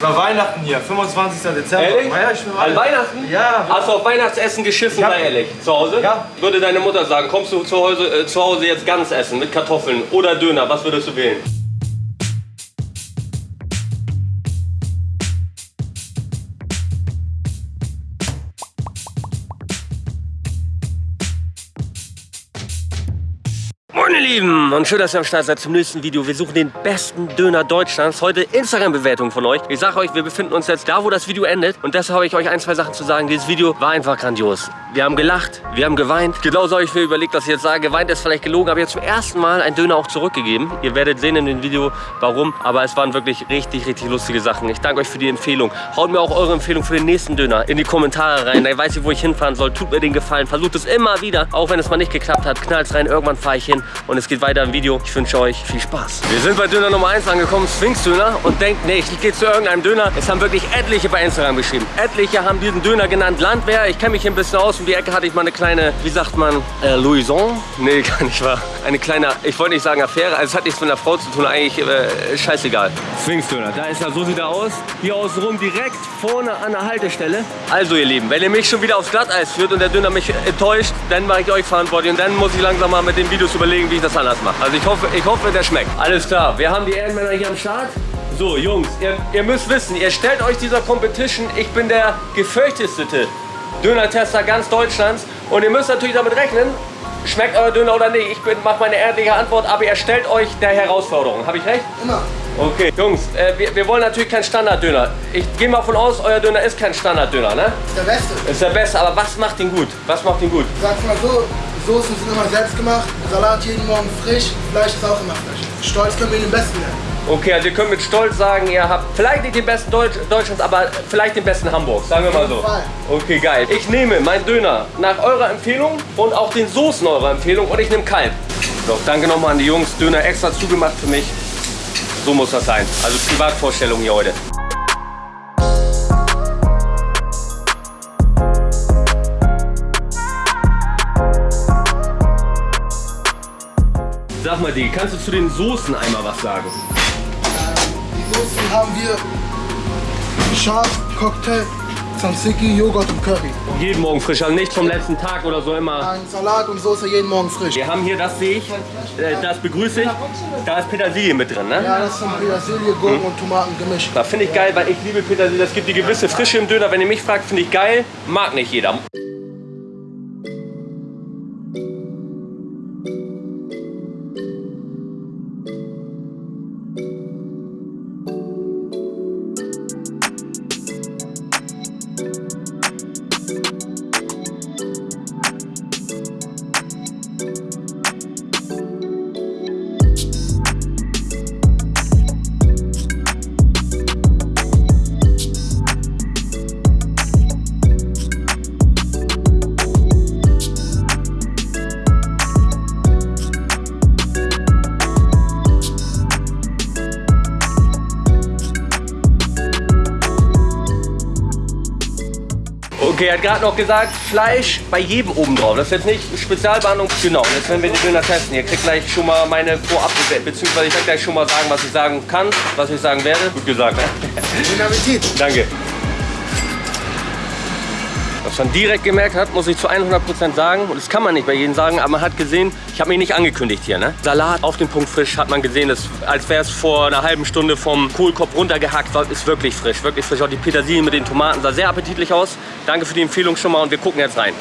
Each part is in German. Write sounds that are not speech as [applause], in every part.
Über Weihnachten hier, 25. Dezember. Ehrlich? Ja, ich bin An Weihnachten? Ja. Hast du auf Weihnachtsessen geschiffen, Ja. sei ehrlich? Zu Hause? Ja. Würde deine Mutter sagen, kommst du zu Hause, äh, zu Hause jetzt ganz essen mit Kartoffeln oder Döner, was würdest du wählen? Lieben und schön, dass ihr am Start seid zum nächsten Video. Wir suchen den besten Döner Deutschlands. Heute Instagram-Bewertung von euch. Ich sage euch, wir befinden uns jetzt da, wo das Video endet. Und deshalb habe ich euch ein, zwei Sachen zu sagen. Dieses Video war einfach grandios. Wir haben gelacht, wir haben geweint. Genauso habe ich mir überlegt, dass ich jetzt sage, geweint ist vielleicht gelogen. Aber jetzt zum ersten Mal einen Döner auch zurückgegeben. Ihr werdet sehen in dem Video, warum. Aber es waren wirklich richtig, richtig lustige Sachen. Ich danke euch für die Empfehlung. Haut mir auch eure Empfehlung für den nächsten Döner in die Kommentare rein. Da weiß ich, wo ich hinfahren soll. Tut mir den Gefallen. Versucht es immer wieder. Auch wenn es mal nicht geklappt hat. Knallt rein. Irgendwann fahre ich hin. Und es geht weiter im Video. Ich wünsche euch viel Spaß. Wir sind bei Döner Nummer 1 angekommen, Sphinx Döner. Und denkt nicht, ich gehe zu irgendeinem Döner. Es haben wirklich etliche bei Instagram geschrieben. Etliche haben diesen Döner genannt Landwehr. Ich kenne mich hier ein bisschen aus. Um die Ecke hatte ich mal eine kleine, wie sagt man, äh, Louison? Nee, [laughs] gar nicht wahr. Eine kleine, ich wollte nicht sagen Affäre. Also es hat nichts mit einer Frau zu tun. Eigentlich äh, scheißegal. Sphinx Döner, da ist er. So sieht er aus. Hier außenrum direkt vorne an der Haltestelle. Also ihr Lieben, wenn ihr mich schon wieder aufs Glatteis führt und der Döner mich enttäuscht, dann mache ich euch verantwortlich. Und dann muss ich langsam mal mit den Videos überlegen, wie ich das anders mache. Also ich hoffe, ich hoffe, der schmeckt. Alles klar, wir haben die Ehrenmänner hier am Start. So, Jungs, ihr, ihr müsst wissen, ihr stellt euch dieser Competition, ich bin der gefürchtetste Döner-Tester ganz Deutschlands. Und ihr müsst natürlich damit rechnen, schmeckt euer Döner oder nicht. Ich mache meine ehrliche Antwort, aber ihr stellt euch der Herausforderung. Habe ich recht? Immer. Okay, Jungs, äh, wir, wir wollen natürlich keinen Standarddöner. Ich gehe mal von aus, euer Döner ist kein Standarddöner, ne? Ist der Beste. Ist der beste, aber was macht ihn gut? Was macht ihn gut? Sag's mal so, Soßen sind immer selbst gemacht, Salat jeden Morgen frisch, Fleisch ist auch immer frisch. Stolz können wir den Besten nennen. Okay, also ihr könnt mit Stolz sagen, ihr habt vielleicht nicht den besten Deutsch, Deutschlands, aber vielleicht den besten Hamburgs, sagen wir mal so. Okay, geil. Ich nehme meinen Döner nach eurer Empfehlung und auch den Soßen eurer Empfehlung und ich nehme kalt. So, danke nochmal an die Jungs. Döner extra zugemacht für mich. So muss das sein. Also Privatvorstellung hier heute. Sag mal, die, kannst du zu den Soßen einmal was sagen? Die Soßen haben wir Schaf, Cocktail, Tzatziki, Joghurt und Curry. Jeden Morgen frisch, also nicht vom letzten Tag oder so immer. Ein Salat und Soße jeden Morgen frisch. Wir haben hier, das sehe ich, äh, das begrüße ich, da ist Petersilie mit drin, ne? Ja, das ist von Petersilie, Gurken und Tomaten gemischt. Da finde ich geil, weil ich liebe Petersilie. Das gibt die gewisse Frische im Döner. Wenn ihr mich fragt, finde ich geil. Mag nicht jeder. Okay, er hat gerade noch gesagt, Fleisch bei jedem oben drauf. Das ist jetzt nicht Spezialbehandlung. Genau, und jetzt werden wir den Döner testen. Ihr kriegt gleich schon mal meine vorab beziehungsweise ich werde gleich schon mal sagen, was ich sagen kann, was ich sagen werde. Gut gesagt, ne? Guten Appetit. Danke. Was man direkt gemerkt hat, muss ich zu 100% sagen, und das kann man nicht bei jedem sagen, aber man hat gesehen, ich habe mich nicht angekündigt hier. Ne? Salat auf den Punkt frisch, hat man gesehen, das, als wäre es vor einer halben Stunde vom Kohlkopf runtergehackt, war, ist wirklich frisch, wirklich frisch. Auch die Petersilie mit den Tomaten sah sehr appetitlich aus. Danke für die Empfehlung schon mal und wir gucken jetzt rein.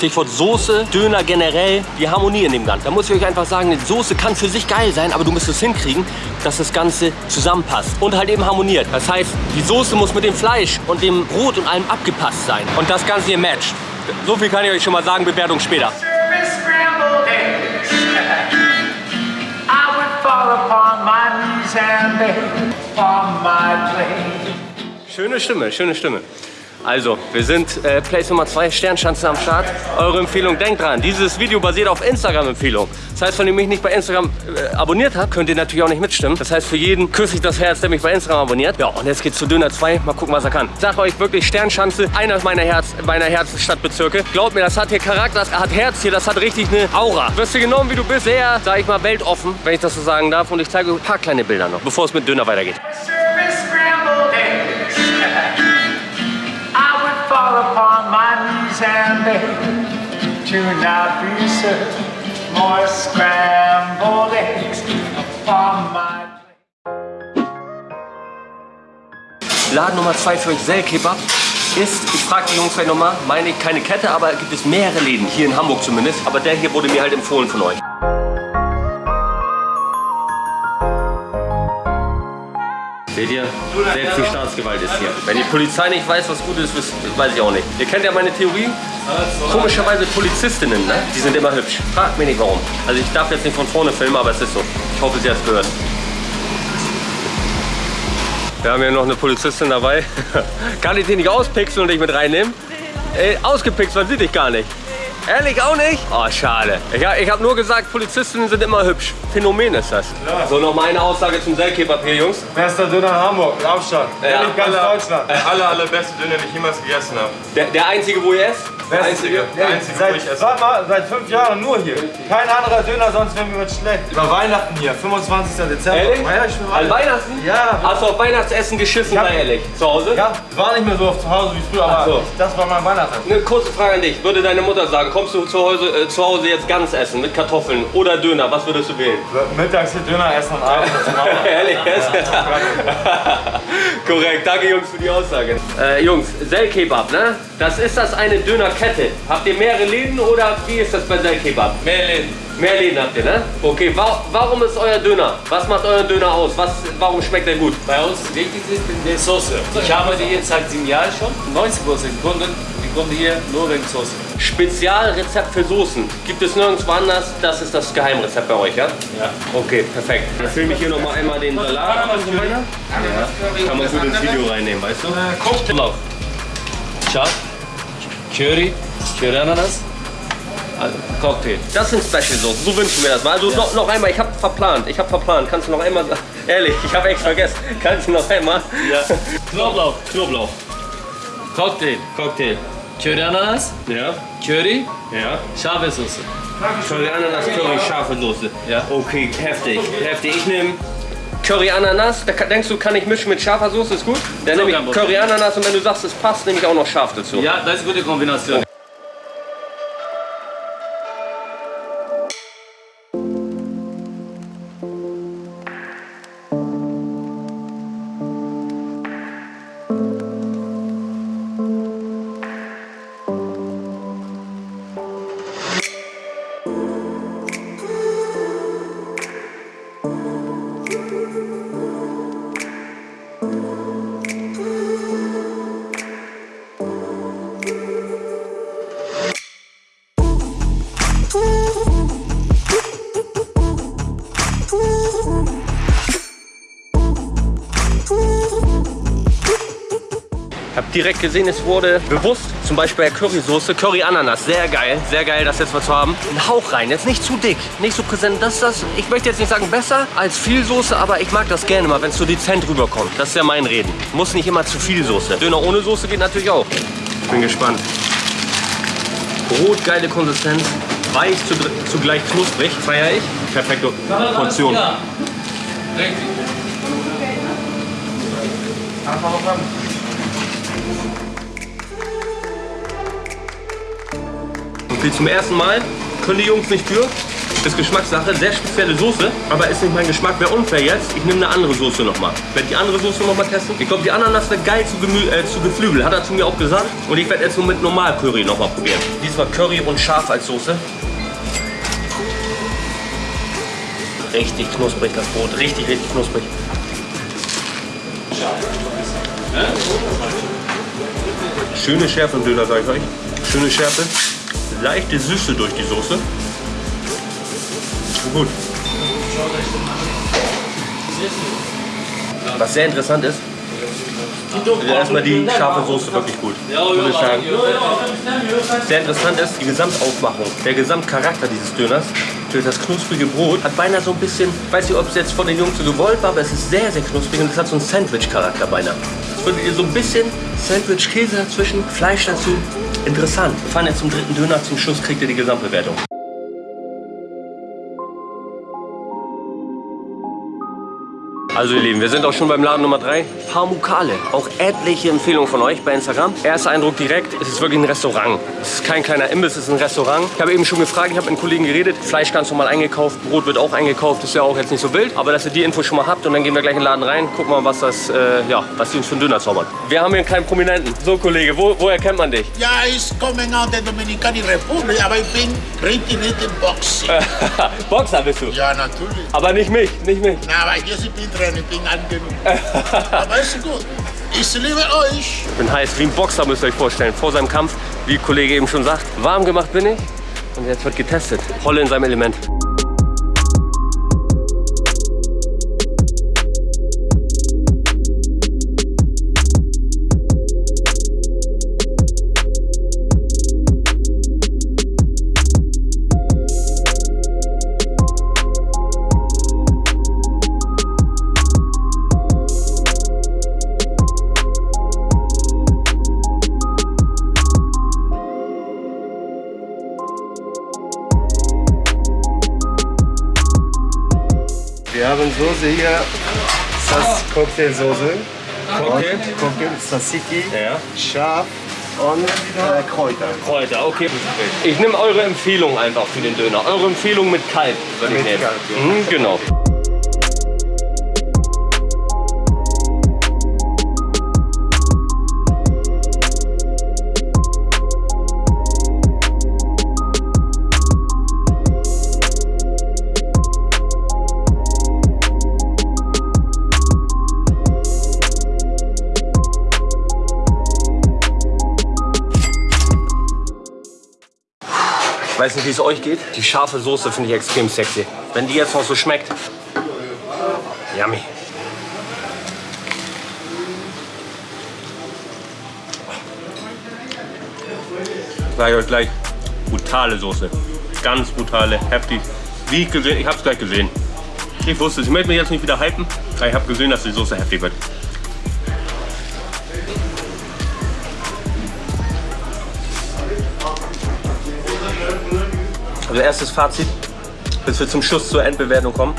Stichwort Soße, Döner generell, die Harmonie in dem Ganzen. Da muss ich euch einfach sagen, die Soße kann für sich geil sein, aber du musst es hinkriegen, dass das Ganze zusammenpasst und halt eben harmoniert. Das heißt, die Soße muss mit dem Fleisch und dem Brot und allem abgepasst sein. Und das Ganze hier matcht. So viel kann ich euch schon mal sagen, Bewertung später. Schöne Stimme, schöne Stimme. Also, wir sind äh, Place Nummer 2, Sternschanze am Start. Eure Empfehlung, denkt dran, dieses Video basiert auf Instagram-Empfehlung. Das heißt, wenn ihr mich nicht bei Instagram äh, abonniert habt, könnt ihr natürlich auch nicht mitstimmen. Das heißt, für jeden küsse ich das Herz, der mich bei Instagram abonniert. Ja, und jetzt geht's zu Döner 2. Mal gucken, was er kann. Ich sag euch wirklich, Sternschanze, einer meiner, Herz, meiner Herzstadtbezirke. Glaubt mir, das hat hier Charakter, das hat Herz hier, das hat richtig eine Aura. Wirst du genommen, wie du bist, sehr, sag ich mal, weltoffen, wenn ich das so sagen darf. Und ich zeige euch ein paar kleine Bilder noch, bevor es mit Döner weitergeht. Not be served more scrambled eggs upon my. Laden Nummer 2 für euch, Sellkebab, ist, ich frage die Jungs gleich nochmal, meine ich keine Kette, aber gibt es mehrere Läden, hier in Hamburg zumindest. Aber der hier wurde mir halt empfohlen von euch. Seht ihr? Selbst die Staatsgewalt ist hier. Wenn die Polizei nicht weiß, was gut ist, weiß ich auch nicht. Ihr kennt ja meine Theorie. Komischerweise Polizistinnen, ne? die sind immer hübsch. Fragt mich nicht warum. Also ich darf jetzt nicht von vorne filmen, aber es ist so. Ich hoffe, sie hat es gehört. Wir haben hier noch eine Polizistin dabei. [laughs] Kann ich die nicht auspixeln und dich mit reinnehmen? Ey, ausgepixt, man sieht dich gar nicht. Ehrlich auch nicht? Oh, schade. Ich, ich habe nur gesagt, Polizistinnen sind immer hübsch. Phänomen ist das. So, noch mal eine Aussage zum Sellkebab hier, Jungs. Bester Döner in Hamburg, Abstand. Ja. Nicht ganz Deutschland. [laughs] Der aller, allerbeste Döner, den ich jemals gegessen habe. Der, der einzige, wo ihr esst? Der einzige, der einzige, wo ich Seit, esse. warte mal, seit fünf Jahren nur hier. Kein anderer Döner, sonst wären wir mit schlecht. Über Weihnachten hier, 25. Dezember. Ehrlich? Ja, ich bin An Weihnachten? Ja. Hast du auf Weihnachtsessen geschissen, hab- ehrlich? Zu Hause? Ja, war nicht mehr so oft zu Hause wie früher, aber so. das war mein Weihnachten. Eine kurze Frage an dich. Würde deine Mutter sagen, kommst du zu Hause, äh, zu Hause jetzt ganz essen mit Kartoffeln oder Döner? Was würdest du wählen? Mittags hier Döner essen und abends. [laughs] Ehrlich? [laughs] Korrekt, danke Jungs für die Aussage. Äh, Jungs, Sellkebab, ne? Das ist das eine Dönerkette. Habt ihr mehrere Läden oder wie ist das bei Sellkebab? Mehr Läden. Mehr Läden habt ihr, ne? Okay, wa warum ist euer Döner? Was macht euer Döner aus? Was, warum schmeckt er gut? Bei uns wichtig ist die Soße. Ich habe die jetzt seit sieben Jahren schon. 90 Prozent Kunden, die kommen hier nur wegen Soße. Spezialrezept für Soßen. Gibt es nirgendwo anders? Das ist das Geheimrezept bei euch, ja? Ja. Okay, perfekt. Dann filme ich hier noch mal einmal den Salat und so weiter. Ja. Kann man gut ins Video reinnehmen, weißt du? Knoblauch, Schaf, Curry, Curry Ananas, also Cocktail. Das sind Special Soßen, so wünschen wir das mal. Also noch, noch einmal, ich habe verplant, ich habe verplant. Kannst du noch einmal sagen? Ehrlich, ich habe echt vergessen. Kannst du noch einmal? Ja. [laughs] Knoblauch, Knoblauch, Cocktail, Cocktail. Curry Ananas, Ja, Curry, ja. scharfe Soße. Curry Ananas, Curry, scharfe Soße. Ja. Okay, heftig, heftig. Ich nehme Curry Ananas. Da denkst du, kann ich mischen mit scharfer Soße? Ist gut? Dann nehme ich. Curry Ananas und wenn du sagst, es passt, nehme ich auch noch scharf dazu. Ja, das ist eine gute Kombination. Direkt gesehen, es wurde bewusst, zum Beispiel bei Currysoße, Curry Ananas, sehr geil, sehr geil, das jetzt mal zu haben. Ein Hauch rein, jetzt nicht zu dick, nicht so präsent. Das das, ich möchte jetzt nicht sagen besser als viel Soße, aber ich mag das gerne mal, wenn es so dezent rüberkommt. Das ist ja mein Reden. Muss nicht immer zu viel Soße. Döner ohne Soße geht natürlich auch. Bin gespannt. Brot, geile Konsistenz, weich, zu- zugleich knusprig, feiere ich. Perfekte Portion. Richtig. Okay, zum ersten Mal können die Jungs nicht für. Ist Geschmackssache, sehr spezielle Soße, aber ist nicht mein Geschmack. Wäre unfair jetzt. Ich nehme eine andere Soße nochmal. Werde die andere Soße nochmal testen. Ich glaube, die Ananas wäre geil zu, Gemü äh, zu Geflügel, hat er zu mir auch gesagt. Und ich werde jetzt so mit normal Curry nochmal probieren. Diesmal Curry und scharf als Soße. Richtig knusprig das Brot, richtig, richtig knusprig. Schöne Schärfe im Döner, sage ich euch. Schöne Schärfe. Leichte Süße durch die Soße. Gut. Was sehr interessant ist, Also erstmal die scharfe Soße wirklich gut. Muss ich sagen. Sehr interessant ist die Gesamtaufmachung, der Gesamtcharakter dieses Döners. Für das knusprige Brot hat beinahe so ein bisschen, weiß nicht, ob es jetzt von den Jungs so gewollt war, aber es ist sehr, sehr knusprig und es hat so einen Sandwich-Charakter beinahe. Es wird so ein bisschen Sandwich-Käse dazwischen, Fleisch dazu. Interessant. Wir fahren jetzt zum dritten Döner, zum Schluss kriegt ihr die Gesamtbewertung. Also ihr Lieben, wir sind auch schon beim Laden Nummer 3. Pamukale. Auch etliche Empfehlungen von euch bei Instagram. Erster Eindruck direkt, es ist wirklich ein Restaurant. Es ist kein kleiner Imbiss, es ist ein Restaurant. Ich habe eben schon gefragt, ich habe mit einem Kollegen geredet. Fleisch ganz normal eingekauft, Brot wird auch eingekauft. Ist ja auch jetzt nicht so wild. Aber dass ihr die Info schon mal habt und dann gehen wir gleich in den Laden rein. Gucken mal, was das, äh, ja, was die uns für einen Döner zaubern. Wir haben hier keinen Prominenten. So Kollege, wo, woher kennt man dich? Ja, ich komme aus der Dominikanischen Republik, aber ich bin richtig nicht im Boxen. [laughs] Boxer bist du. Ja, natürlich. Aber nicht mich, nicht mich. Na, aber ich bin drin, ich bin [laughs] aber ist gut. Ich liebe euch. Ich bin heiß wie ein Boxer, müsst ihr euch vorstellen. Vor seinem Kampf, wie der Kollege eben schon sagt, warm gemacht bin ich. Und jetzt wird getestet. Voll in seinem Element. Wir haben Soße hier, das Cocktailsoße. Cocktail? Cocktail Tzatziki, Ja. scharf und äh, Kräuter. Kräuter, okay. Ich nehme eure Empfehlung einfach für den Döner. Eure Empfehlung mit Kalb würde ich nehmen. Kalb, ja. Mhm, genau. Weiß nicht, wie es euch geht. Die scharfe Soße finde ich extrem sexy. Wenn die jetzt noch so schmeckt. Yummy. Sag ich euch gleich. Brutale Soße. Ganz brutale, heftig. Wie ich gesehen, ich habe es gleich gesehen. Ich wusste es. Ich möchte mich jetzt nicht wieder hypen, aber ich habe gesehen, dass die Soße heftig wird. Also erstes Fazit, bis wir zum Schluss zur Endbewertung kommen.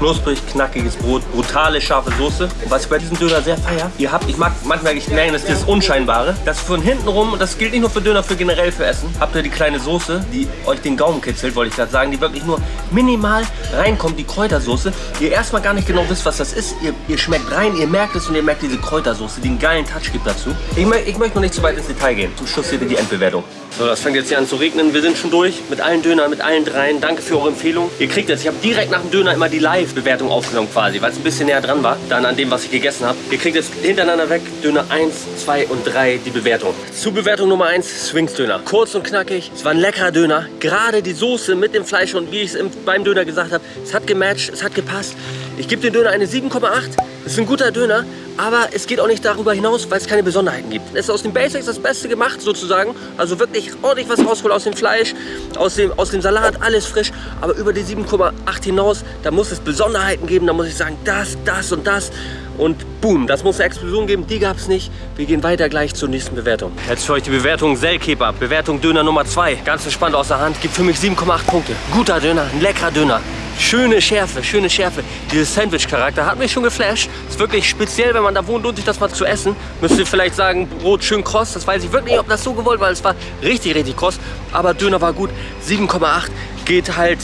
Knusprig, knackiges Brot, brutale, scharfe Soße. Was ich bei diesem Döner sehr feier, ihr habt, ich mag manchmal, ich merke, das dieses Unscheinbare, dass von hinten rum, und das gilt nicht nur für Döner, für generell für Essen, habt ihr die kleine Soße, die euch den Gaumen kitzelt, wollte ich gerade sagen, die wirklich nur minimal reinkommt, die Kräutersoße. Ihr erstmal gar nicht genau wisst, was das ist. Ihr, ihr schmeckt rein, ihr merkt es und ihr merkt diese Kräutersoße, die einen geilen Touch gibt dazu. Ich, ich möchte noch nicht zu weit ins Detail gehen. Zum Schluss seht ihr die Endbewertung. So, das fängt jetzt hier an zu regnen. Wir sind schon durch mit allen Dönern, mit allen dreien. Danke für eure Empfehlung. Ihr kriegt jetzt, ich habe direkt nach dem Döner immer die Live-Bewertung aufgenommen quasi, weil es ein bisschen näher dran war, dann an dem, was ich gegessen habe. Ihr kriegt jetzt hintereinander weg Döner 1, 2 und 3 die Bewertung. Zu Bewertung Nummer 1, Swings Döner. Kurz und knackig, es war ein leckerer Döner. Gerade die Soße mit dem Fleisch und wie ich es beim Döner gesagt habe, es hat gematcht, es hat gepasst. Ich gebe dem Döner eine 7,8. Es ist ein guter Döner, aber es geht auch nicht darüber hinaus, weil es keine Besonderheiten gibt. Es ist aus den Basics das Beste gemacht sozusagen. Also wirklich ordentlich was rausgeholt aus dem Fleisch, aus dem, aus dem Salat, alles frisch. Aber über die 7,8 hinaus, da muss es Besonderheiten geben. Da muss ich sagen, das, das und das. Und boom, das muss eine Explosion geben. Die gab es nicht. Wir gehen weiter gleich zur nächsten Bewertung. Jetzt für euch die Bewertung Sellkebab. Bewertung Döner Nummer 2. Ganz entspannt aus der Hand. Gibt für mich 7,8 Punkte. Guter Döner, ein leckerer Döner. Schöne Schärfe, schöne Schärfe. Dieses Sandwich-Charakter hat mich schon geflasht. Ist wirklich speziell, wenn man da wohnt, lohnt sich das mal zu essen. Müsst ihr vielleicht sagen, Brot schön kross. Das weiß ich wirklich nicht, ob das so gewollt war. Es war richtig, richtig kross. Aber Döner war gut. 7,8 geht halt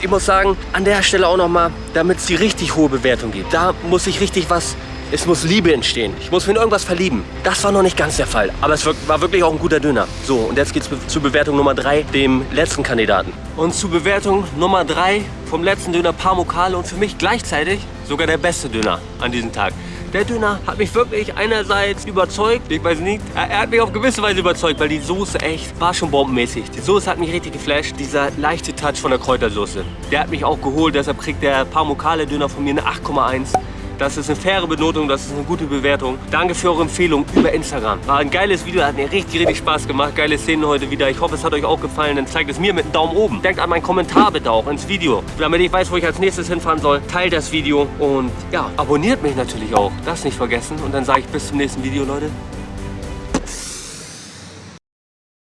ich muss sagen, an der Stelle auch nochmal, damit es die richtig hohe Bewertung gibt. Da muss ich richtig was, es muss Liebe entstehen. Ich muss mich in irgendwas verlieben. Das war noch nicht ganz der Fall. Aber es war wirklich auch ein guter Döner. So, und jetzt geht's zur Bewertung Nummer 3, dem letzten Kandidaten. Und zur Bewertung Nummer 3 vom letzten Döner Parmokale und für mich gleichzeitig sogar der beste Döner an diesem Tag. Der Döner hat mich wirklich einerseits überzeugt, ich weiß nicht, er hat mich auf gewisse Weise überzeugt, weil die Soße echt war schon bombenmäßig. Die Soße hat mich richtig geflasht, dieser leichte Touch von der Kräutersoße. Der hat mich auch geholt, deshalb kriegt der Parmokale Döner von mir eine 8,1. Das ist eine faire Benotung, das ist eine gute Bewertung. Danke für eure Empfehlung über Instagram. War ein geiles Video, hat mir richtig, richtig Spaß gemacht. Geile Szenen heute wieder. Ich hoffe, es hat euch auch gefallen. Dann zeigt es mir mit einem Daumen oben. Denkt an meinen Kommentar bitte auch ins Video, damit ich weiß, wo ich als nächstes hinfahren soll. Teilt das Video und ja, abonniert mich natürlich auch. Das nicht vergessen. Und dann sage ich bis zum nächsten Video, Leute.